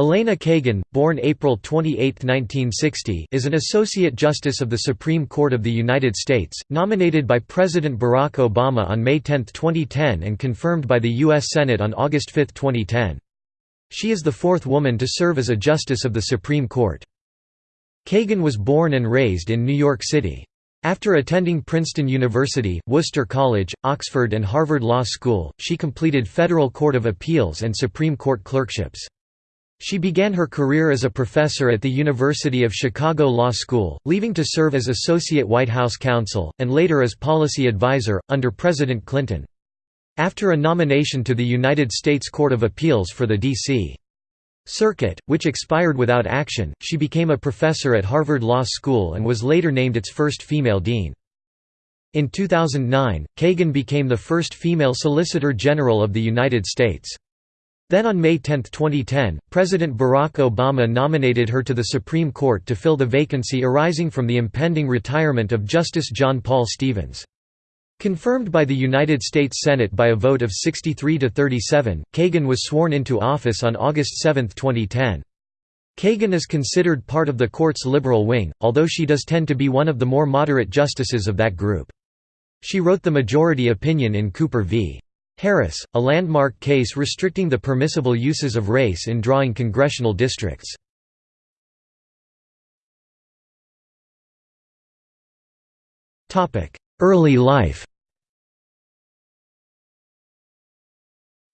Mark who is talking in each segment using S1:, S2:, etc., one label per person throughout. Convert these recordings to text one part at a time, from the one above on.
S1: Elena Kagan, born April 28, 1960, is an Associate Justice of the Supreme Court of the United States, nominated by President Barack Obama on May 10, 2010 and confirmed by the U.S. Senate on August 5, 2010. She is the fourth woman to serve as a Justice of the Supreme Court. Kagan was born and raised in New York City. After attending Princeton University, Worcester College, Oxford and Harvard Law School, she completed Federal Court of Appeals and Supreme Court clerkships. She began her career as a professor at the University of Chicago Law School, leaving to serve as Associate White House Counsel, and later as Policy Advisor, under President Clinton. After a nomination to the United States Court of Appeals for the D.C. Circuit, which expired without action, she became a professor at Harvard Law School and was later named its first female dean. In 2009, Kagan became the first female Solicitor General of the United States. Then on May 10, 2010, President Barack Obama nominated her to the Supreme Court to fill the vacancy arising from the impending retirement of Justice John Paul Stevens. Confirmed by the United States Senate by a vote of 63 to 37, Kagan was sworn into office on August 7, 2010. Kagan is considered part of the court's liberal wing, although she does tend to be one of the more moderate justices of that group. She wrote the majority opinion in Cooper v. Harris, a landmark case restricting the permissible uses of race in drawing congressional districts. Early life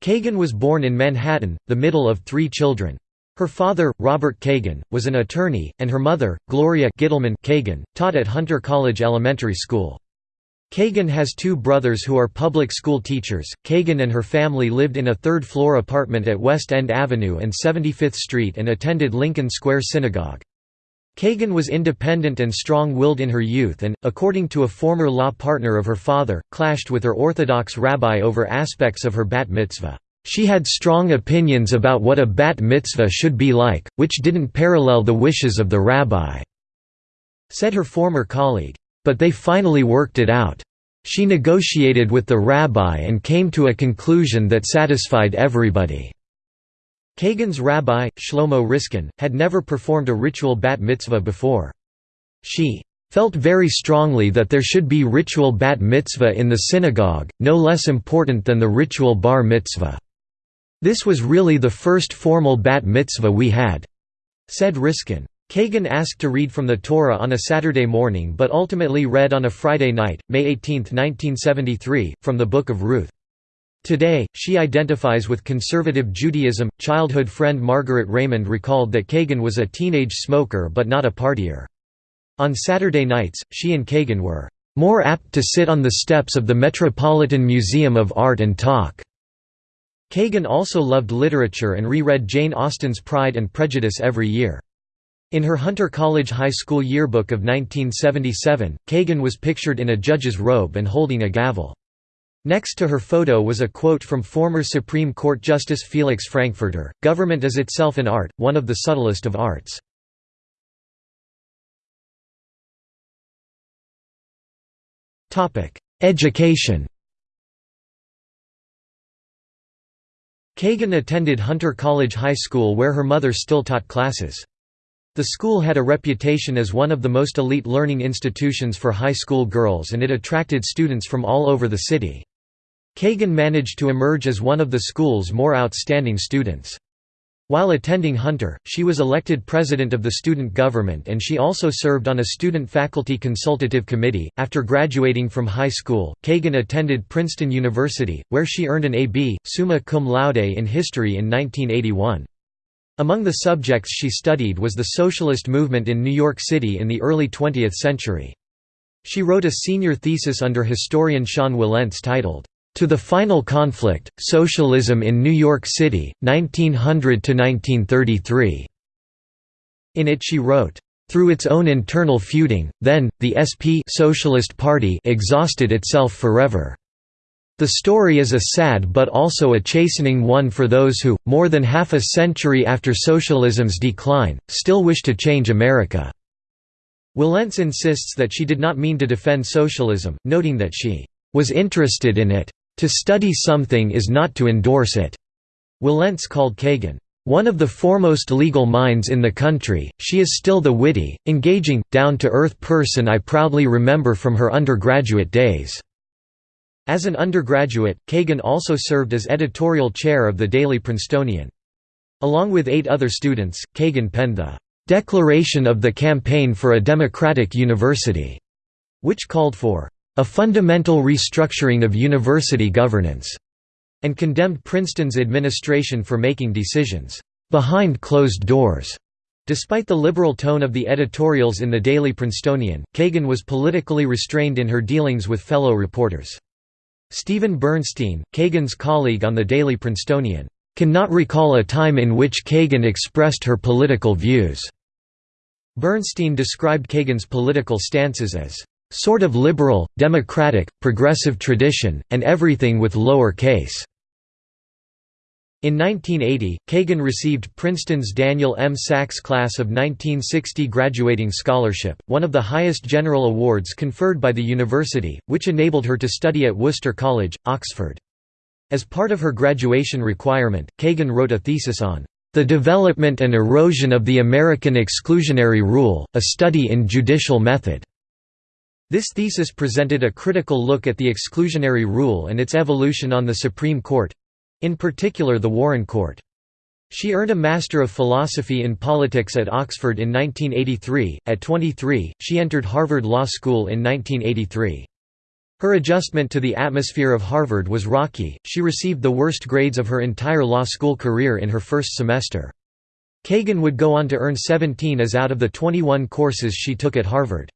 S1: Kagan was born in Manhattan, the middle of three children. Her father, Robert Kagan, was an attorney, and her mother, Gloria Gittleman Kagan, taught at Hunter College Elementary School. Kagan has two brothers who are public school teachers. Kagan and her family lived in a third floor apartment at West End Avenue and 75th Street and attended Lincoln Square Synagogue. Kagan was independent and strong-willed in her youth and, according to a former law partner of her father, clashed with her Orthodox rabbi over aspects of her bat mitzvah. She had strong opinions about what a bat mitzvah should be like, which didn't parallel the wishes of the rabbi," said her former colleague. But they finally worked it out. She negotiated with the rabbi and came to a conclusion that satisfied everybody. Kagan's rabbi, Shlomo Riskin, had never performed a ritual bat mitzvah before. She felt very strongly that there should be ritual bat mitzvah in the synagogue, no less important than the ritual bar mitzvah. This was really the first formal bat mitzvah we had, said Riskin. Kagan asked to read from the Torah on a Saturday morning but ultimately read on a Friday night, May 18, 1973, from the Book of Ruth. Today, she identifies with conservative Judaism. Childhood friend Margaret Raymond recalled that Kagan was a teenage smoker but not a partier. On Saturday nights, she and Kagan were more apt to sit on the steps of the Metropolitan Museum of Art and talk. Kagan also loved literature and reread Jane Austen's Pride and Prejudice every year. In her Hunter College High School yearbook of 1977, Kagan was pictured in a judge's robe and holding a gavel. Next to her photo was a quote from former Supreme Court Justice Felix Frankfurter, Government is itself an art, one of the subtlest of arts. Education Kagan attended Hunter College High School where her mother still taught classes. The school had a reputation as one of the most elite learning institutions for high school girls and it attracted students from all over the city. Kagan managed to emerge as one of the school's more outstanding students. While attending Hunter, she was elected president of the student government and she also served on a student faculty consultative committee. After graduating from high school, Kagan attended Princeton University, where she earned an A.B. summa cum laude in history in 1981. Among the subjects she studied was the socialist movement in New York City in the early 20th century. She wrote a senior thesis under historian Sean Wilentz titled, To the Final Conflict, Socialism in New York City, 1900–1933. In it she wrote, through its own internal feuding, then, the SP Socialist Party exhausted itself forever. The story is a sad but also a chastening one for those who, more than half a century after socialism's decline, still wish to change America." Wilentz insists that she did not mean to defend socialism, noting that she "...was interested in it. To study something is not to endorse it." Wilentz called Kagan, One of the foremost legal minds in the country, she is still the witty, engaging, down-to-earth person I proudly remember from her undergraduate days." As an undergraduate, Kagan also served as editorial chair of the Daily Princetonian. Along with eight other students, Kagan penned the "'Declaration of the Campaign for a Democratic University' which called for "'a fundamental restructuring of university governance' and condemned Princeton's administration for making decisions behind closed doors. Despite the liberal tone of the editorials in the Daily Princetonian, Kagan was politically restrained in her dealings with fellow reporters. Stephen Bernstein, Kagan's colleague on the Daily Princetonian, cannot recall a time in which Kagan expressed her political views. Bernstein described Kagan's political stances as sort of liberal, democratic, progressive tradition, and everything with lower case. In 1980, Kagan received Princeton's Daniel M. Sachs Class of 1960 Graduating Scholarship, one of the highest general awards conferred by the university, which enabled her to study at Worcester College, Oxford. As part of her graduation requirement, Kagan wrote a thesis on the development and erosion of the American exclusionary rule, a study in judicial method. This thesis presented a critical look at the exclusionary rule and its evolution on the Supreme Court, in particular the Warren Court. She earned a Master of Philosophy in Politics at Oxford in 1983. At 23, she entered Harvard Law School in 1983. Her adjustment to the atmosphere of Harvard was rocky, she received the worst grades of her entire law school career in her first semester. Kagan would go on to earn 17 as out of the 21 courses she took at Harvard.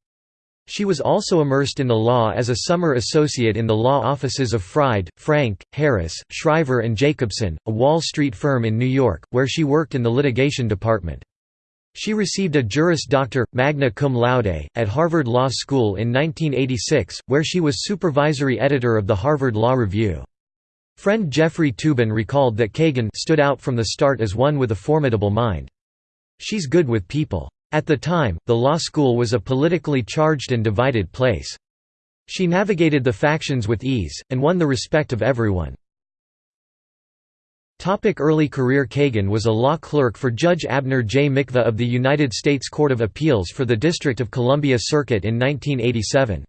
S1: She was also immersed in the law as a summer associate in the law offices of Fried, Frank, Harris, Shriver and Jacobson, a Wall Street firm in New York, where she worked in the litigation department. She received a Juris Doctor, magna cum laude, at Harvard Law School in 1986, where she was supervisory editor of the Harvard Law Review. Friend Jeffrey Toobin recalled that Kagan stood out from the start as one with a formidable mind. She's good with people. At the time, the law school was a politically charged and divided place. She navigated the factions with ease, and won the respect of everyone. Early career Kagan was a law clerk for Judge Abner J. Mikva of the United States Court of Appeals for the District of Columbia Circuit in 1987.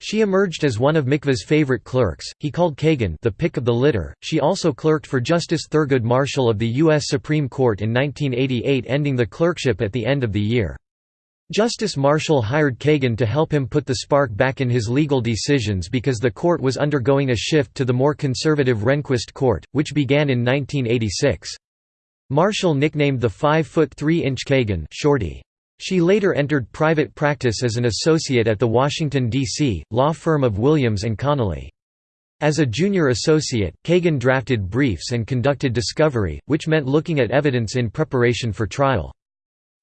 S1: She emerged as one of Mikva's favorite clerks, he called Kagan the pick of the litter. She also clerked for Justice Thurgood Marshall of the U.S. Supreme Court in 1988 ending the clerkship at the end of the year. Justice Marshall hired Kagan to help him put the spark back in his legal decisions because the court was undergoing a shift to the more conservative Rehnquist Court, which began in 1986. Marshall nicknamed the 5-foot 3-inch Kagan Shorty. She later entered private practice as an associate at the Washington, D.C., law firm of Williams Connolly. As a junior associate, Kagan drafted briefs and conducted discovery, which meant looking at evidence in preparation for trial.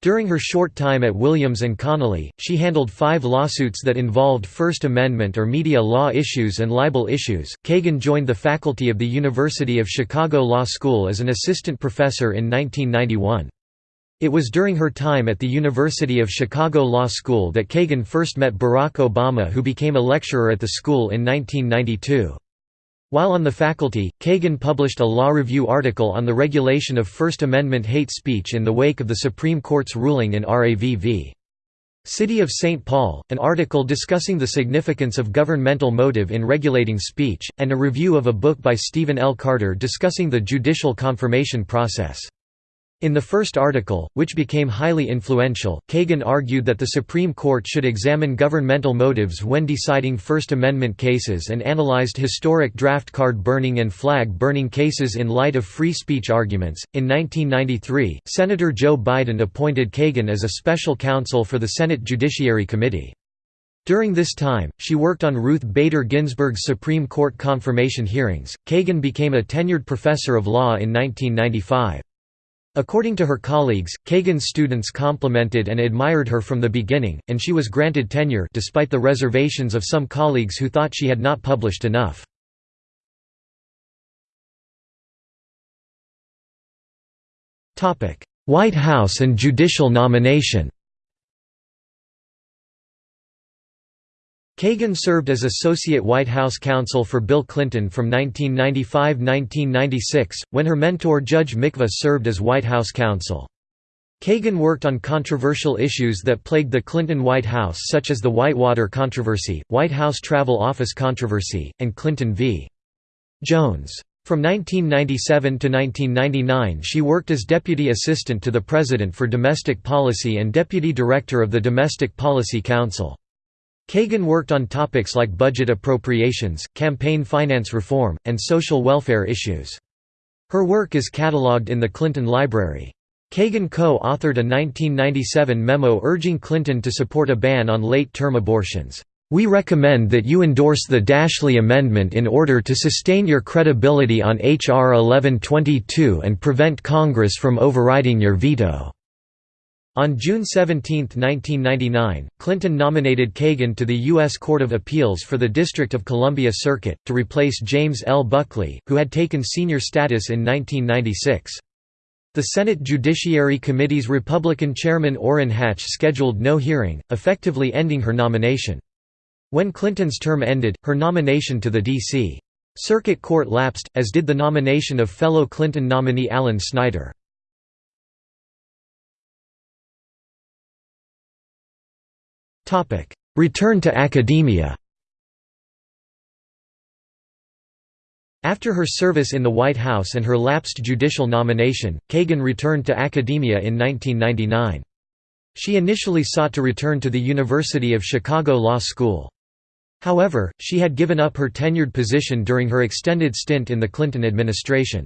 S1: During her short time at Williams Connolly, she handled five lawsuits that involved First Amendment or media law issues and libel issues. Kagan joined the faculty of the University of Chicago Law School as an assistant professor in 1991. It was during her time at the University of Chicago Law School that Kagan first met Barack Obama who became a lecturer at the school in 1992. While on the faculty, Kagan published a law review article on the regulation of First Amendment hate speech in the wake of the Supreme Court's ruling in RAV v. City of St. Paul, an article discussing the significance of governmental motive in regulating speech, and a review of a book by Stephen L. Carter discussing the judicial confirmation process. In the first article, which became highly influential, Kagan argued that the Supreme Court should examine governmental motives when deciding First Amendment cases and analyzed historic draft card burning and flag burning cases in light of free speech arguments. In 1993, Senator Joe Biden appointed Kagan as a special counsel for the Senate Judiciary Committee. During this time, she worked on Ruth Bader Ginsburg's Supreme Court confirmation hearings. Kagan became a tenured professor of law in 1995. According to her colleagues, Kagan's students complimented and admired her from the beginning, and she was granted tenure despite the reservations of some colleagues who thought she had not published enough. White House and judicial nomination Kagan served as Associate White House counsel for Bill Clinton from 1995–1996, when her mentor Judge Mikva served as White House counsel. Kagan worked on controversial issues that plagued the Clinton White House such as the Whitewater controversy, White House Travel Office controversy, and Clinton v. Jones. From 1997 to 1999 she worked as Deputy Assistant to the President for Domestic Policy and Deputy Director of the Domestic Policy Council. Kagan worked on topics like budget appropriations, campaign finance reform, and social welfare issues. Her work is catalogued in the Clinton Library. Kagan co-authored a 1997 memo urging Clinton to support a ban on late-term abortions. We recommend that you endorse the Daschle Amendment in order to sustain your credibility on H.R. 1122 and prevent Congress from overriding your veto." On June 17, 1999, Clinton nominated Kagan to the U.S. Court of Appeals for the District of Columbia Circuit, to replace James L. Buckley, who had taken senior status in 1996. The Senate Judiciary Committee's Republican chairman Orrin Hatch scheduled no hearing, effectively ending her nomination. When Clinton's term ended, her nomination to the D.C. Circuit Court lapsed, as did the nomination of fellow Clinton nominee Allen Snyder. Return to academia After her service in the White House and her lapsed judicial nomination, Kagan returned to academia in 1999. She initially sought to return to the University of Chicago Law School. However, she had given up her tenured position during her extended stint in the Clinton administration.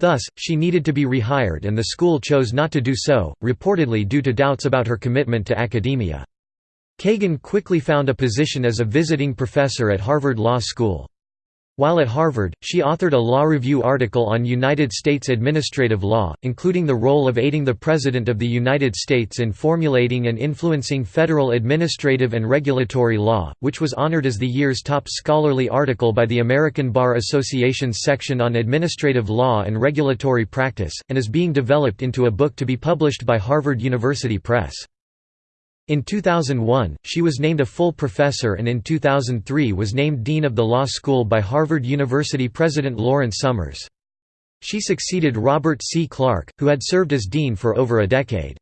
S1: Thus, she needed to be rehired and the school chose not to do so, reportedly due to doubts about her commitment to academia. Kagan quickly found a position as a visiting professor at Harvard Law School. While at Harvard, she authored a law review article on United States administrative law, including the role of aiding the President of the United States in formulating and influencing federal administrative and regulatory law, which was honored as the year's top scholarly article by the American Bar Association's section on administrative law and regulatory practice, and is being developed into a book to be published by Harvard University Press. In 2001, she was named a full professor and in 2003 was named Dean of the Law School by Harvard University President Lawrence Summers. She succeeded Robert C. Clark, who had served as dean for over a decade.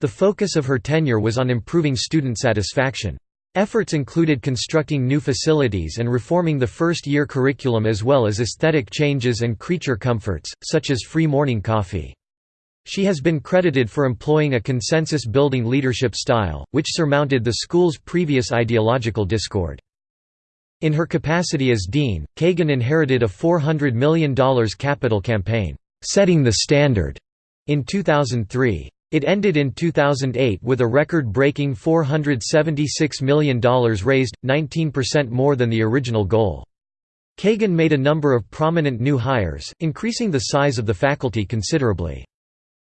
S1: The focus of her tenure was on improving student satisfaction. Efforts included constructing new facilities and reforming the first-year curriculum as well as aesthetic changes and creature comforts, such as free morning coffee. She has been credited for employing a consensus-building leadership style, which surmounted the school's previous ideological discord. In her capacity as dean, Kagan inherited a $400 million capital campaign, "'Setting the Standard' in 2003. It ended in 2008 with a record-breaking $476 million raised, 19% more than the original goal. Kagan made a number of prominent new hires, increasing the size of the faculty considerably.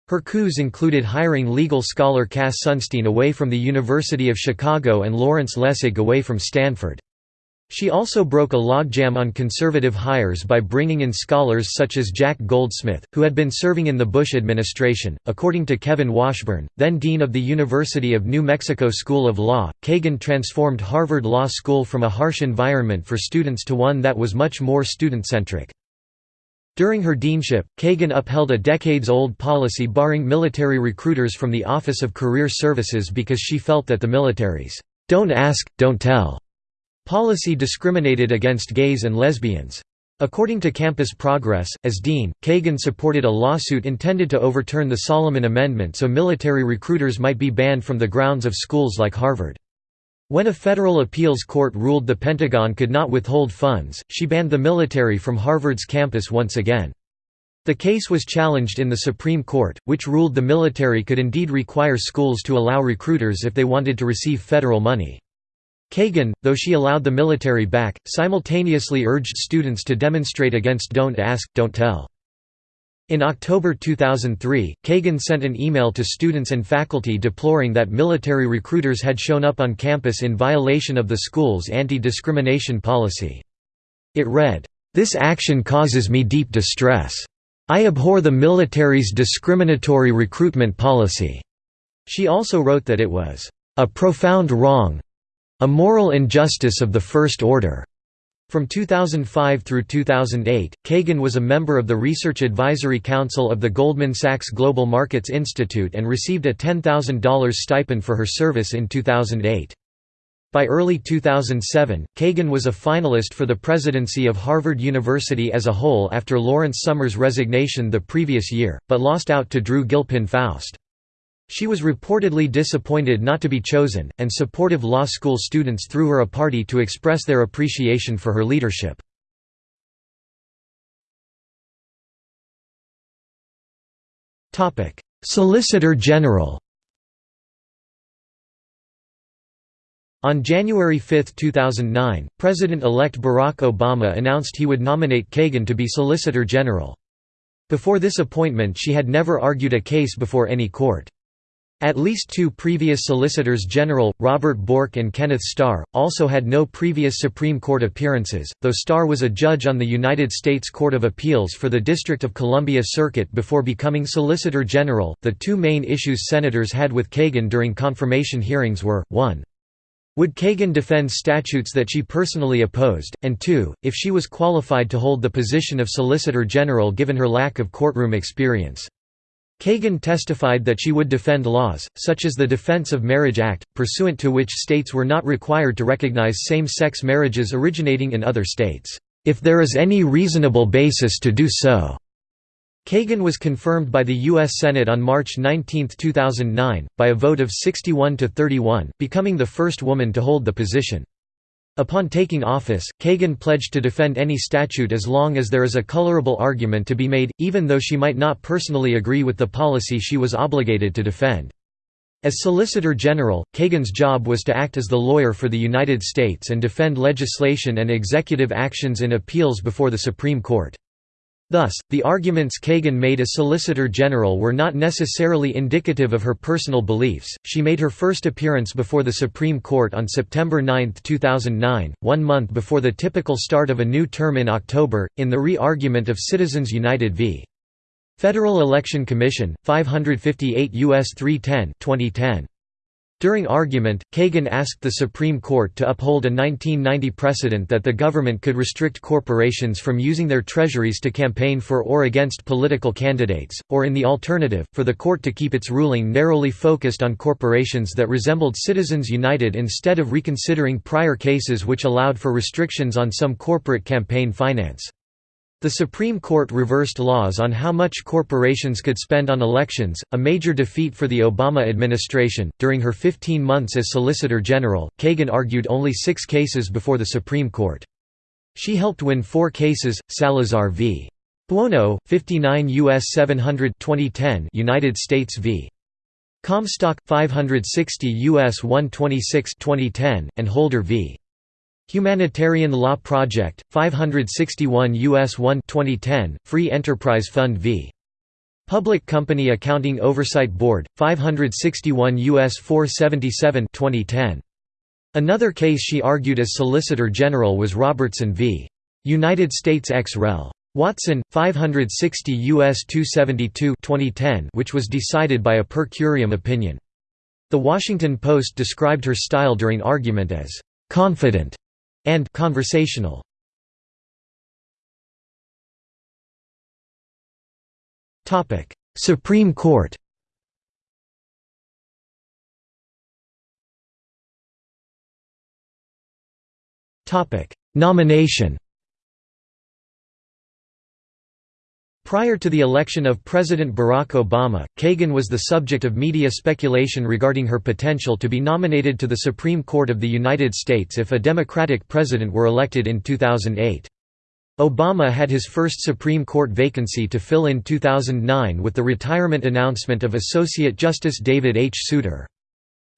S1: Her coups included hiring legal scholar Cass Sunstein away from the University of Chicago and Lawrence Lessig away from Stanford. She also broke a logjam on conservative hires by bringing in scholars such as Jack Goldsmith, who had been serving in the Bush administration. According to Kevin Washburn, then dean of the University of New Mexico School of Law, Kagan transformed Harvard Law School from a harsh environment for students to one that was much more student-centric. During her deanship, Kagan upheld a decades-old policy barring military recruiters from the Office of Career Services because she felt that the military's "'Don't ask, don't tell' policy discriminated against gays and lesbians. According to Campus Progress, as dean, Kagan supported a lawsuit intended to overturn the Solomon Amendment so military recruiters might be banned from the grounds of schools like Harvard. When a federal appeals court ruled the Pentagon could not withhold funds, she banned the military from Harvard's campus once again. The case was challenged in the Supreme Court, which ruled the military could indeed require schools to allow recruiters if they wanted to receive federal money. Kagan, though she allowed the military back, simultaneously urged students to demonstrate against Don't Ask, Don't Tell. In October 2003, Kagan sent an email to students and faculty deploring that military recruiters had shown up on campus in violation of the school's anti-discrimination policy. It read, "...this action causes me deep distress. I abhor the military's discriminatory recruitment policy." She also wrote that it was, "...a profound wrong "...a moral injustice of the first order." From 2005 through 2008, Kagan was a member of the Research Advisory Council of the Goldman Sachs Global Markets Institute and received a $10,000 stipend for her service in 2008. By early 2007, Kagan was a finalist for the presidency of Harvard University as a whole after Lawrence Summers' resignation the previous year, but lost out to Drew Gilpin Faust. She was reportedly disappointed not to be chosen, and supportive law school students threw her a party to express their appreciation for her leadership. Solicitor General On January 5, 2009, President-elect Barack Obama announced he would nominate Kagan to be Solicitor General. Before this appointment she had never argued a case before any court. At least two previous Solicitors General, Robert Bork and Kenneth Starr, also had no previous Supreme Court appearances, though Starr was a judge on the United States Court of Appeals for the District of Columbia Circuit before becoming Solicitor General. The two main issues senators had with Kagan during confirmation hearings were 1. Would Kagan defend statutes that she personally opposed, and 2, if she was qualified to hold the position of Solicitor General given her lack of courtroom experience. Kagan testified that she would defend laws, such as the Defense of Marriage Act, pursuant to which states were not required to recognize same-sex marriages originating in other states, "...if there is any reasonable basis to do so." Kagan was confirmed by the U.S. Senate on March 19, 2009, by a vote of 61 to 31, becoming the first woman to hold the position. Upon taking office, Kagan pledged to defend any statute as long as there is a colorable argument to be made, even though she might not personally agree with the policy she was obligated to defend. As Solicitor General, Kagan's job was to act as the lawyer for the United States and defend legislation and executive actions in appeals before the Supreme Court. Thus, the arguments Kagan made as Solicitor General were not necessarily indicative of her personal beliefs. She made her first appearance before the Supreme Court on September 9, 2009, one month before the typical start of a new term in October, in the re-argument of Citizens United v. Federal Election Commission, 558 U.S. 310 2010. During argument, Kagan asked the Supreme Court to uphold a 1990 precedent that the government could restrict corporations from using their treasuries to campaign for or against political candidates, or in the alternative, for the court to keep its ruling narrowly focused on corporations that resembled Citizens United instead of reconsidering prior cases which allowed for restrictions on some corporate campaign finance. The Supreme Court reversed laws on how much corporations could spend on elections, a major defeat for the Obama administration. During her 15 months as Solicitor General, Kagan argued only six cases before the Supreme Court. She helped win four cases: Salazar v. Buono, 59 U.S. 700 2010, United States v. Comstock, 560 U.S. 126 2010, and Holder v. Humanitarian Law Project, 561 U.S. 1 2010, Free Enterprise Fund v. Public Company Accounting Oversight Board, 561 U.S. 477 2010. Another case she argued as Solicitor General was Robertson v. United States ex rel. Watson, 560 U.S. 272 2010, which was decided by a per curiam opinion. The Washington Post described her style during argument as confident and conversational. Topic: Supreme Court. Topic: Nomination. Prior to the election of President Barack Obama, Kagan was the subject of media speculation regarding her potential to be nominated to the Supreme Court of the United States if a Democratic president were elected in 2008. Obama had his first Supreme Court vacancy to fill in 2009 with the retirement announcement of Associate Justice David H. Souter.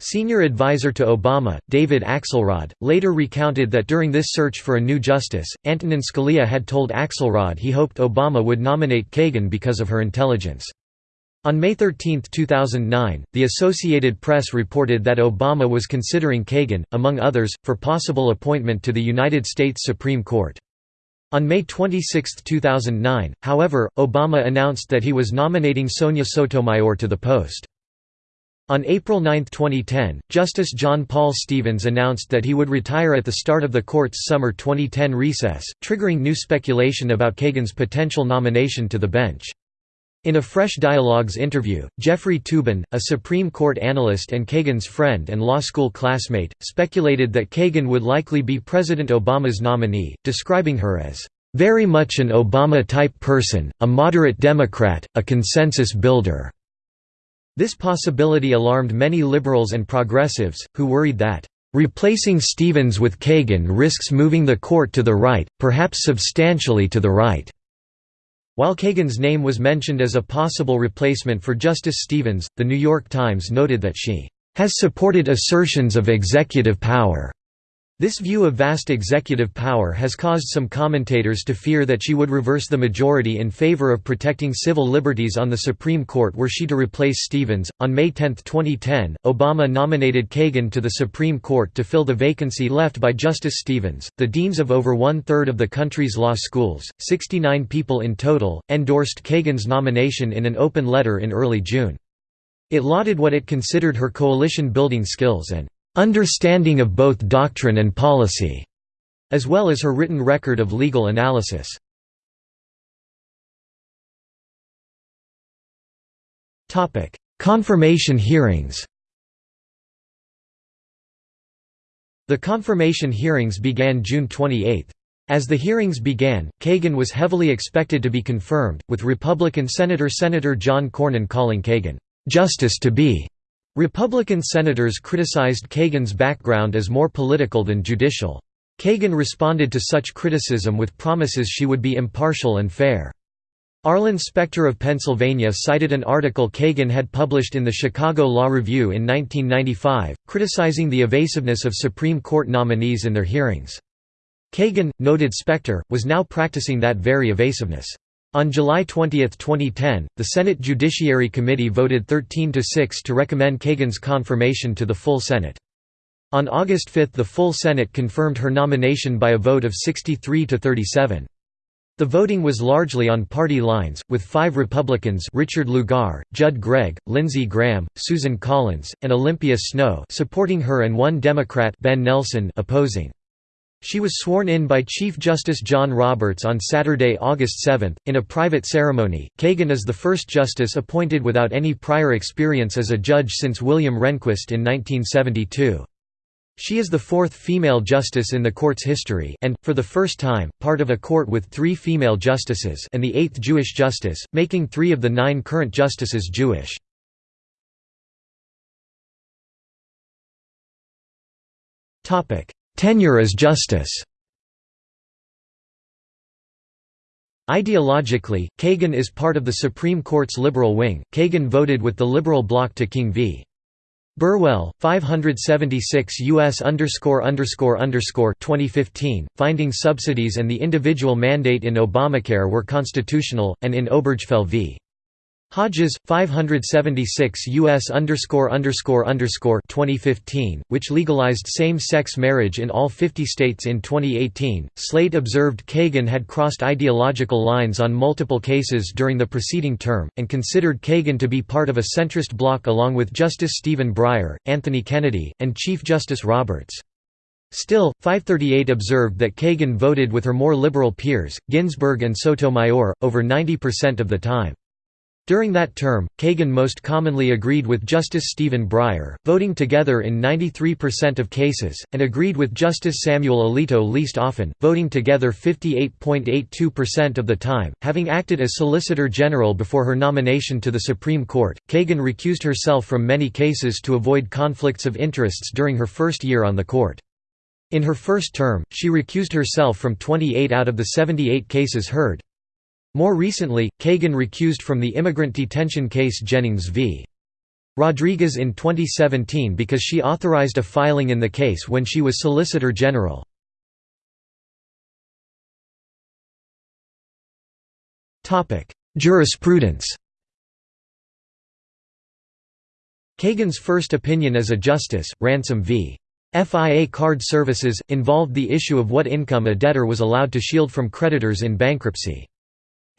S1: Senior advisor to Obama, David Axelrod, later recounted that during this search for a new justice, Antonin Scalia had told Axelrod he hoped Obama would nominate Kagan because of her intelligence. On May 13, 2009, the Associated Press reported that Obama was considering Kagan, among others, for possible appointment to the United States Supreme Court. On May 26, 2009, however, Obama announced that he was nominating Sonia Sotomayor to the post. On April 9, 2010, Justice John Paul Stevens announced that he would retire at the start of the court's summer 2010 recess, triggering new speculation about Kagan's potential nomination to the bench. In a Fresh Dialogues interview, Jeffrey Toobin, a Supreme Court analyst and Kagan's friend and law school classmate, speculated that Kagan would likely be President Obama's nominee, describing her as, "...very much an Obama-type person, a moderate Democrat, a consensus builder." This possibility alarmed many liberals and progressives, who worried that, "...replacing Stevens with Kagan risks moving the court to the right, perhaps substantially to the right." While Kagan's name was mentioned as a possible replacement for Justice Stevens, The New York Times noted that she "...has supported assertions of executive power." This view of vast executive power has caused some commentators to fear that she would reverse the majority in favor of protecting civil liberties on the Supreme Court were she to replace Stevens. On May 10, 2010, Obama nominated Kagan to the Supreme Court to fill the vacancy left by Justice Stevens. The deans of over one third of the country's law schools, 69 people in total, endorsed Kagan's nomination in an open letter in early June. It lauded what it considered her coalition building skills and understanding of both doctrine and policy, as well as her written record of legal analysis. Topic: Confirmation hearings The confirmation hearings began June 28. As the hearings began, Kagan was heavily expected to be confirmed, with Republican Senator Senator John Cornyn calling Kagan, "...justice to be." Republican senators criticized Kagan's background as more political than judicial. Kagan responded to such criticism with promises she would be impartial and fair. Arlen Specter of Pennsylvania cited an article Kagan had published in the Chicago Law Review in 1995, criticizing the evasiveness of Supreme Court nominees in their hearings. Kagan, noted Specter, was now practicing that very evasiveness. On July 20, 2010, the Senate Judiciary Committee voted 13 to 6 to recommend Kagan's confirmation to the full Senate. On August 5 the full Senate confirmed her nomination by a vote of 63 to 37. The voting was largely on party lines, with five Republicans Richard Lugar, Judd Gregg, Lindsey Graham, Susan Collins, and Olympia Snowe supporting her and one Democrat Ben Nelson opposing. She was sworn in by Chief Justice John Roberts on Saturday, August 7, in a private ceremony. Kagan is the first justice appointed without any prior experience as a judge since William Rehnquist in 1972. She is the fourth female justice in the court's history and, for the first time, part of a court with three female justices and the eighth Jewish justice, making three of the nine current justices Jewish. Topic: Tenure as justice Ideologically, Kagan is part of the Supreme Court's liberal wing. Kagan voted with the liberal bloc to King v. Burwell, 576 U.S. underscore underscore underscore 2015, finding subsidies and the individual mandate in Obamacare were constitutional, and in Obergefell v. Hodges 576 US underscore underscore underscore 2015, which legalized same-sex marriage in all 50 states in 2018. Slate observed Kagan had crossed ideological lines on multiple cases during the preceding term, and considered Kagan to be part of a centrist bloc along with Justice Stephen Breyer, Anthony Kennedy, and Chief Justice Roberts. Still, 538 observed that Kagan voted with her more liberal peers, Ginsburg and Sotomayor, over 90% of the time. During that term, Kagan most commonly agreed with Justice Stephen Breyer, voting together in 93% of cases, and agreed with Justice Samuel Alito least often, voting together 58.82% of the time. Having acted as Solicitor General before her nomination to the Supreme Court, Kagan recused herself from many cases to avoid conflicts of interests during her first year on the court. In her first term, she recused herself from 28 out of the 78 cases heard. More recently, Kagan recused from the immigrant detention case Jennings v. Rodriguez in 2017 because she authorized a filing in the case when she was Solicitor General. Jurisprudence Kagan's first opinion as a justice, Ransom v. FIA Card Services, involved the issue of what income a debtor was allowed to shield from creditors in bankruptcy.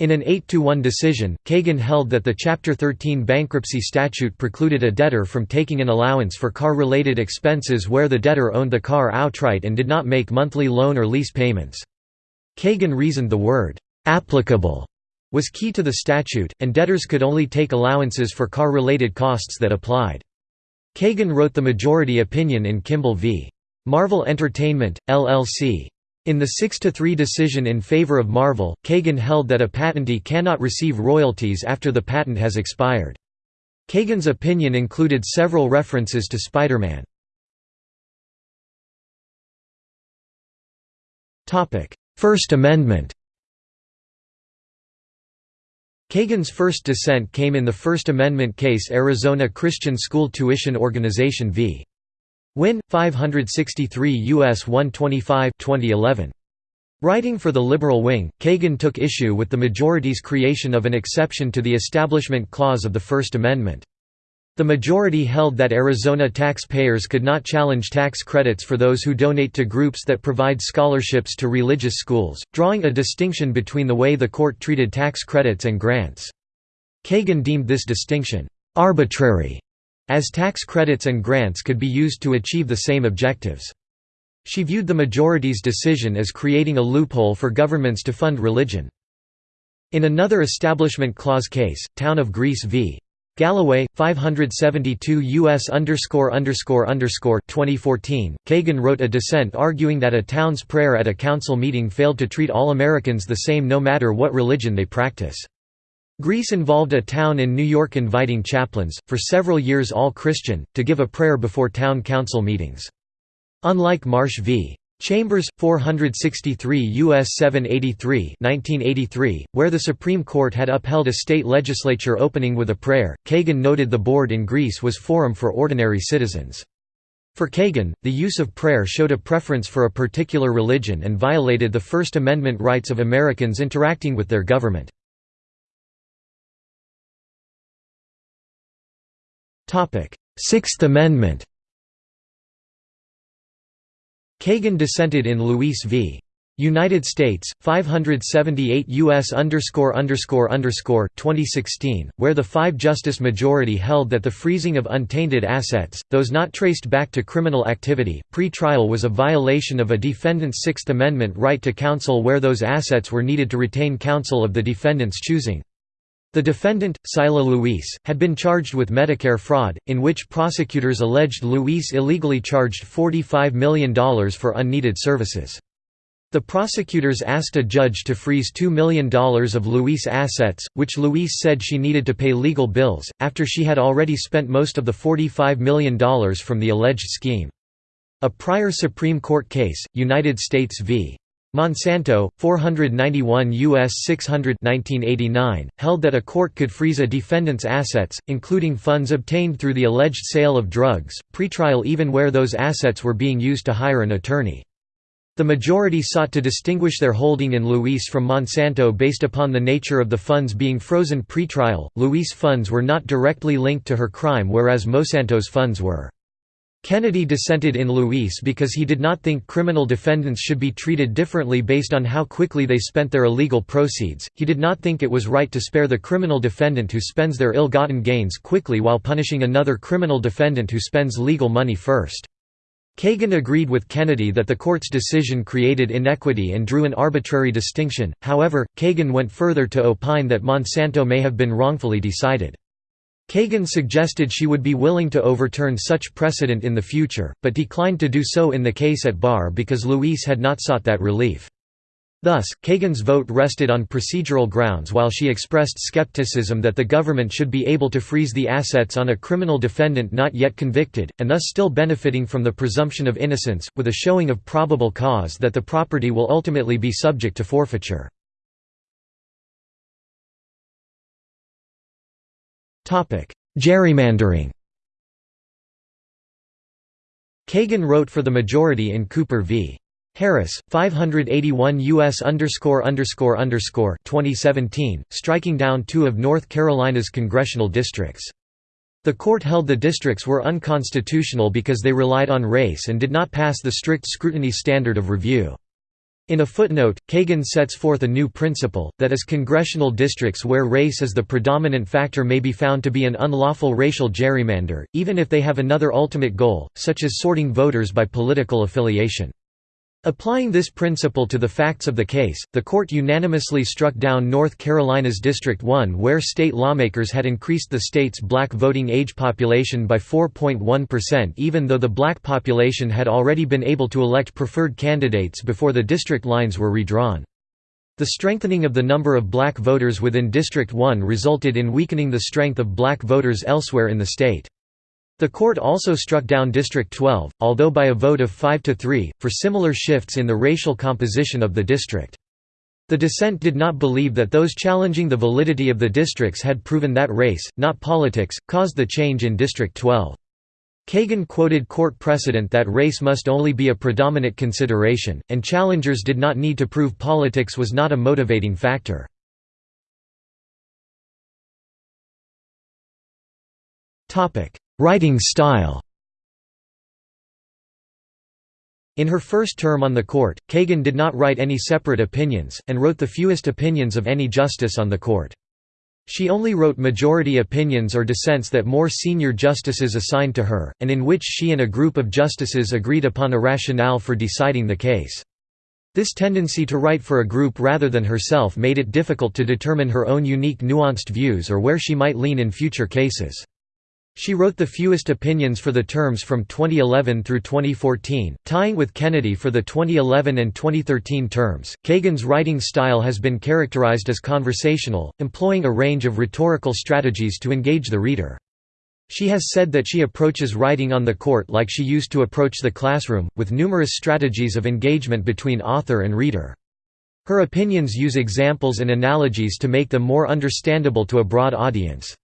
S1: In an 8–1 decision, Kagan held that the Chapter 13 bankruptcy statute precluded a debtor from taking an allowance for car-related expenses where the debtor owned the car outright and did not make monthly loan or lease payments. Kagan reasoned the word, "'applicable' was key to the statute, and debtors could only take allowances for car-related costs that applied. Kagan wrote the majority opinion in Kimble v. Marvel Entertainment, LLC. In the 6–3 decision in favor of Marvel, Kagan held that a patentee cannot receive royalties after the patent has expired. Kagan's opinion included several references to Spider-Man. First Amendment Kagan's first dissent came in the First Amendment case Arizona Christian School Tuition Organization v. Winn. 563 U.S. 125 2011. Writing for the liberal wing, Kagan took issue with the majority's creation of an exception to the Establishment Clause of the First Amendment. The majority held that Arizona taxpayers could not challenge tax credits for those who donate to groups that provide scholarships to religious schools, drawing a distinction between the way the court treated tax credits and grants. Kagan deemed this distinction, "...arbitrary", as tax credits and grants could be used to achieve the same objectives. She viewed the majority's decision as creating a loophole for governments to fund religion. In another Establishment Clause case, Town of Greece v. Galloway, 572 U.S. underscore underscore underscore 2014. Kagan wrote a dissent arguing that a town's prayer at a council meeting failed to treat all Americans the same no matter what religion they practice. Greece involved a town in New York inviting chaplains, for several years all Christian, to give a prayer before town council meetings. Unlike Marsh v. Chambers, 463 U.S. 783 1983, where the Supreme Court had upheld a state legislature opening with a prayer, Kagan noted the board in Greece was forum for ordinary citizens. For Kagan, the use of prayer showed a preference for a particular religion and violated the First Amendment rights of Americans interacting with their government. Sixth Amendment. Kagan dissented in Luis v. United States 578 US underscore underscore underscore 2016 where the 5 justice majority held that the freezing of untainted assets those not traced back to criminal activity pre-trial was a violation of a defendant's 6th amendment right to counsel where those assets were needed to retain counsel of the defendant's choosing the defendant, Sila Luis, had been charged with Medicare fraud, in which prosecutors alleged Luis illegally charged $45 million for unneeded services. The prosecutors asked a judge to freeze $2 million of Luis' assets, which Luis said she needed to pay legal bills, after she had already spent most of the $45 million from the alleged scheme. A prior Supreme Court case, United States v. Monsanto, 491 U.S. 600 1989, held that a court could freeze a defendant's assets, including funds obtained through the alleged sale of drugs, pretrial even where those assets were being used to hire an attorney. The majority sought to distinguish their holding in Luis from Monsanto based upon the nature of the funds being frozen pretrial. Luis' funds were not directly linked to her crime whereas Monsanto's funds were. Kennedy dissented in Luis because he did not think criminal defendants should be treated differently based on how quickly they spent their illegal proceeds. He did not think it was right to spare the criminal defendant who spends their ill gotten gains quickly while punishing another criminal defendant who spends legal money first. Kagan agreed with Kennedy that the court's decision created inequity and drew an arbitrary distinction, however, Kagan went further to opine that Monsanto may have been wrongfully decided. Kagan suggested she would be willing to overturn such precedent in the future, but declined to do so in the case at bar because Luis had not sought that relief. Thus, Kagan's vote rested on procedural grounds while she expressed skepticism that the government should be able to freeze the assets on a criminal defendant not yet convicted, and thus still benefiting from the presumption of innocence, with a showing of probable cause that the property will ultimately be subject to forfeiture. Gerrymandering Kagan wrote for the majority in Cooper v. Harris, 581 U.S. underscore underscore underscore 2017, striking down two of North Carolina's congressional districts. The court held the districts were unconstitutional because they relied on race and did not pass the strict scrutiny standard of review. In a footnote, Kagan sets forth a new principle, that as congressional districts where race is the predominant factor may be found to be an unlawful racial gerrymander, even if they have another ultimate goal, such as sorting voters by political affiliation. Applying this principle to the facts of the case, the court unanimously struck down North Carolina's District 1 where state lawmakers had increased the state's black voting age population by 4.1% even though the black population had already been able to elect preferred candidates before the district lines were redrawn. The strengthening of the number of black voters within District 1 resulted in weakening the strength of black voters elsewhere in the state. The court also struck down District 12, although by a vote of 5 to 3, for similar shifts in the racial composition of the district. The dissent did not believe that those challenging the validity of the districts had proven that race, not politics, caused the change in District 12. Kagan quoted court precedent that race must only be a predominant consideration, and challengers did not need to prove politics was not a motivating factor. Writing style In her first term on the court, Kagan did not write any separate opinions, and wrote the fewest opinions of any justice on the court. She only wrote majority opinions or dissents that more senior justices assigned to her, and in which she and a group of justices agreed upon a rationale for deciding the case. This tendency to write for a group rather than herself made it difficult to determine her own unique nuanced views or where she might lean in future cases. She wrote the fewest opinions for the terms from 2011 through 2014, tying with Kennedy for the 2011 and 2013 terms. Kagan's writing style has been characterized as conversational, employing a range of rhetorical strategies to engage the reader. She has said that she approaches writing on the court like she used to approach the classroom, with numerous strategies of engagement between author and reader. Her opinions use examples and analogies to make them more understandable to a broad audience.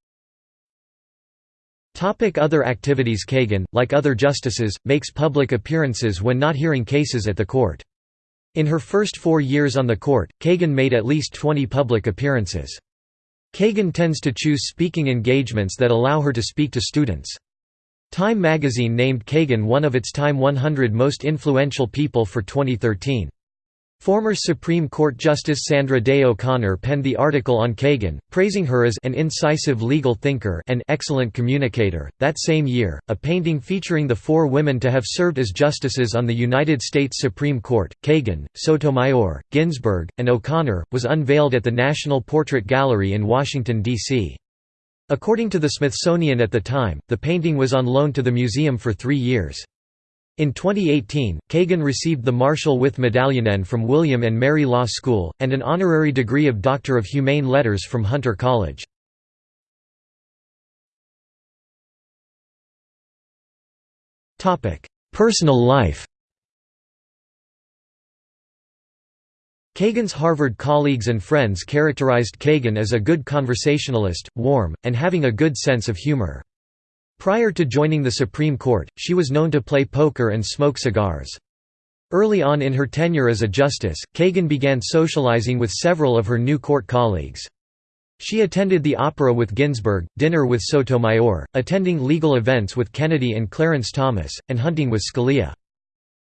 S1: Topic other activities Kagan, like other justices, makes public appearances when not hearing cases at the court. In her first four years on the court, Kagan made at least 20 public appearances. Kagan tends to choose speaking engagements that allow her to speak to students. Time magazine named Kagan one of its Time 100 most influential people for 2013. Former Supreme Court Justice Sandra Day O'Connor penned the article on Kagan, praising her as an incisive legal thinker and excellent communicator. That same year, a painting featuring the four women to have served as justices on the United States Supreme Court, Kagan, Sotomayor, Ginsburg, and O'Connor, was unveiled at the National Portrait Gallery in Washington, D.C. According to the Smithsonian at the time, the painting was on loan to the museum for three years. In 2018, Kagan received the Marshall Wythe Medallion from William and Mary Law School, and an honorary degree of Doctor of Humane Letters from Hunter College. Personal life Kagan's Harvard colleagues and friends characterized Kagan as a good conversationalist, warm, and having a good sense of humor. Prior to joining the Supreme Court, she was known to play poker and smoke cigars. Early on in her tenure as a justice, Kagan began socializing with several of her new court colleagues. She attended the opera with Ginsburg, dinner with Sotomayor, attending legal events with Kennedy and Clarence Thomas, and hunting with Scalia.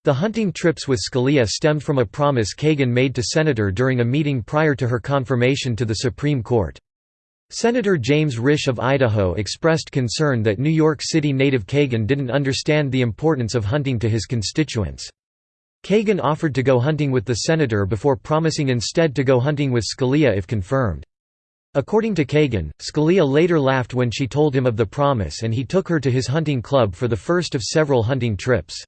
S1: The hunting trips with Scalia stemmed from a promise Kagan made to Senator during a meeting prior to her confirmation to the Supreme Court. Senator James Risch of Idaho expressed concern that New York City native Kagan didn't understand the importance of hunting to his constituents. Kagan offered to go hunting with the senator before promising instead to go hunting with Scalia if confirmed. According to Kagan, Scalia later laughed when she told him of the promise and he took her to his hunting club for the first of several hunting trips.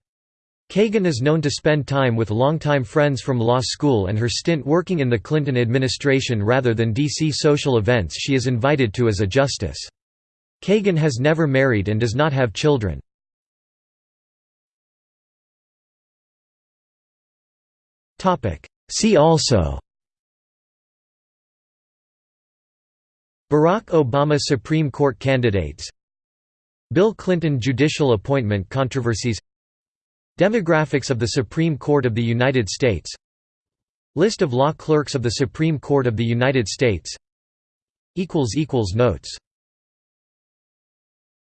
S1: Kagan is known to spend time with longtime friends from law school and her stint working in the Clinton administration rather than D.C. social events she is invited to as a justice. Kagan has never married and does not have children. See also Barack Obama Supreme Court candidates Bill Clinton judicial appointment controversies Demographics of the Supreme Court of the United States. List of law clerks of the Supreme Court of the United States. Notes